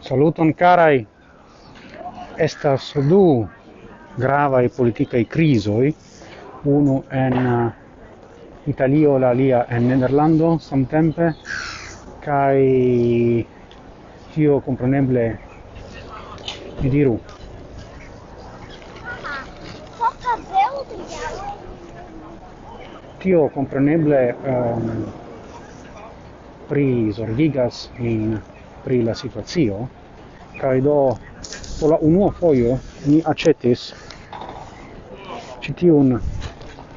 Saluton carai, estas du gravae politicae crisoi, unu en uh, Italio, la lia en Nederlando, samtempe, kai tio compreneble, mi diru, tio compreneble um, pri zorgigas in pri la situazio kai do po la unua fojo ni aĉetis ĉi tiun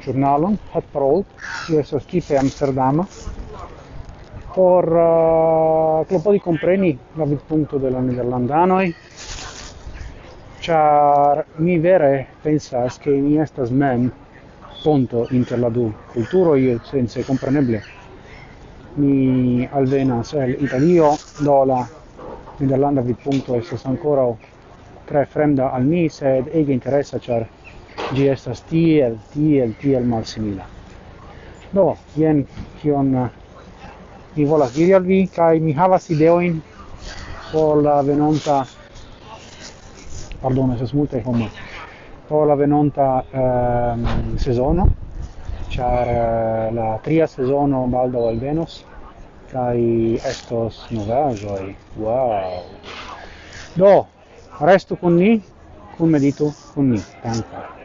ĵurnalon Hot Parol, io estas tipe amsterdama por uh, klopodi compreni la vidpunkto della la nederlandanoj char mi vere pensas che mi estas mem ponto inter la du culturoj sense compreneble. Mi alvenas el Italio do la Nederlanda vidpunkto estas ancora tre fremda al mi sed ege interesa ĉar ĝi estas tiel tiel tiel malsimila. Do jen kion eh, mi volas diri al vi kai mi havas ideoin por la venonta pardon, es multe homo po' la venonta ehm, sezono, char eh, la tria sezono baldo al Venus, kaj estos novajoi, Wow! Do, restu con ni, con medito, con ni. tanto.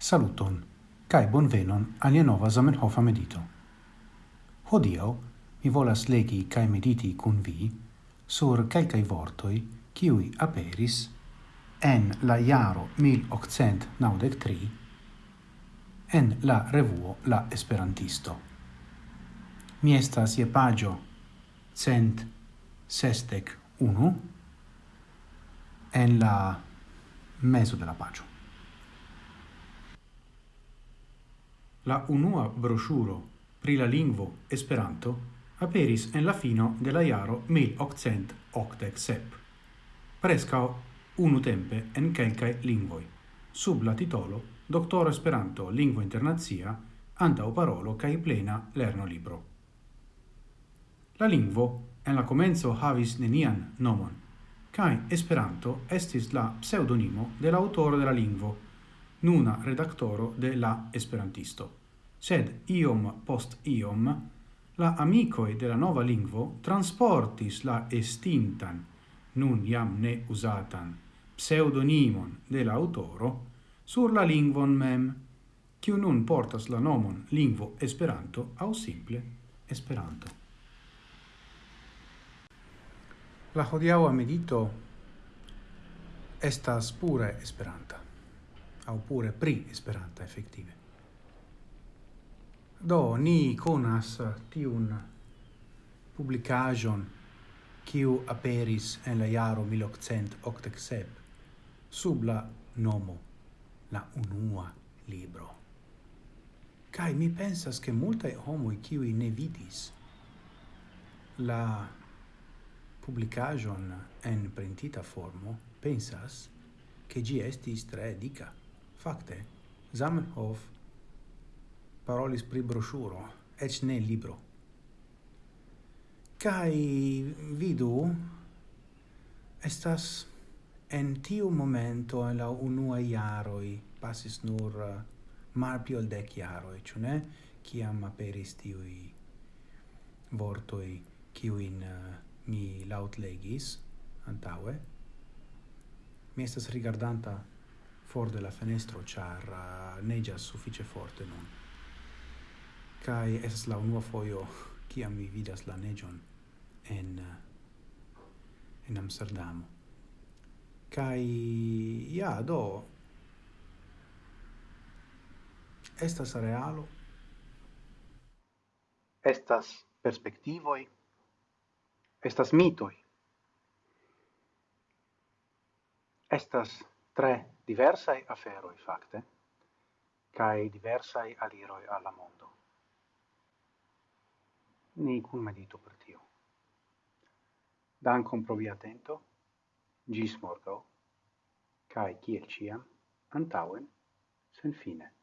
Saluton, cae bonvenon alia nova Zamenhofa medito. Hodio, mi volas legi cae mediti cun vi sur calcae vortoi ciui aperis en la iaro 1893 en la revuo La Esperantisto. Mi estas ie pagio cent sestec unu en la meso de la pagio. La unua broŝuro pri la lingvo Esperanto aperis en la fino de la jaro 1887. Preskaŭ unutempe en kelkaj lingvoj, sub la titolo Doctor Esperanto Lingvo Internacia antaŭ parolo kaj plena lerno libro. La lingvo en la comenzo havis nenian nomon, kaj Esperanto estis la pseudonimo de la autoro de la lingvo, nuna redaktoro de la Esperantisto. Sed iom post iom la amicoi de la nova lingvo transportis la estintan, nun iam ne usatan, pseudonimon de la autoro sur la lingvon mem, kiu nun portas la nomon lingvo Esperanto au simple Esperanto. La hodiaua medito estas pure Esperanta oppure pri Esperanta effettive. Do ni conas tiun publicajon kiu aperis en la jaro 1887 sub la nomo la unua libro. Kai mi pensas che multae homoi qui ne vidis la publicajon en printita formo pensas che gi estis tre dica. Fakte, Zamenhof parolis pri broŝuro, eĉ ne libro. Kaj vidu estas en tiu momento en la unua jaroj pasis nur eh, malpli ol dek jaroj, ĉu ne? Kiam aperis tiuj vortoj kiujn uh, mi laŭtlegis antaŭe. Mi estas rigardanta for de la fenestro char uh, negias suffice forte nun. Kai es la unua foio kiam mi vidas la negion en uh, en amsterdam kai ja do estas realo? Estas perspectivoi, estas mitoi? Estas tre diversai aferoi facte, cae diversai aliroi alla mondo. Ni cum medito per tio. Dancum pro via attento, gis morgo, cae ciel ciam, antauen, sen fine.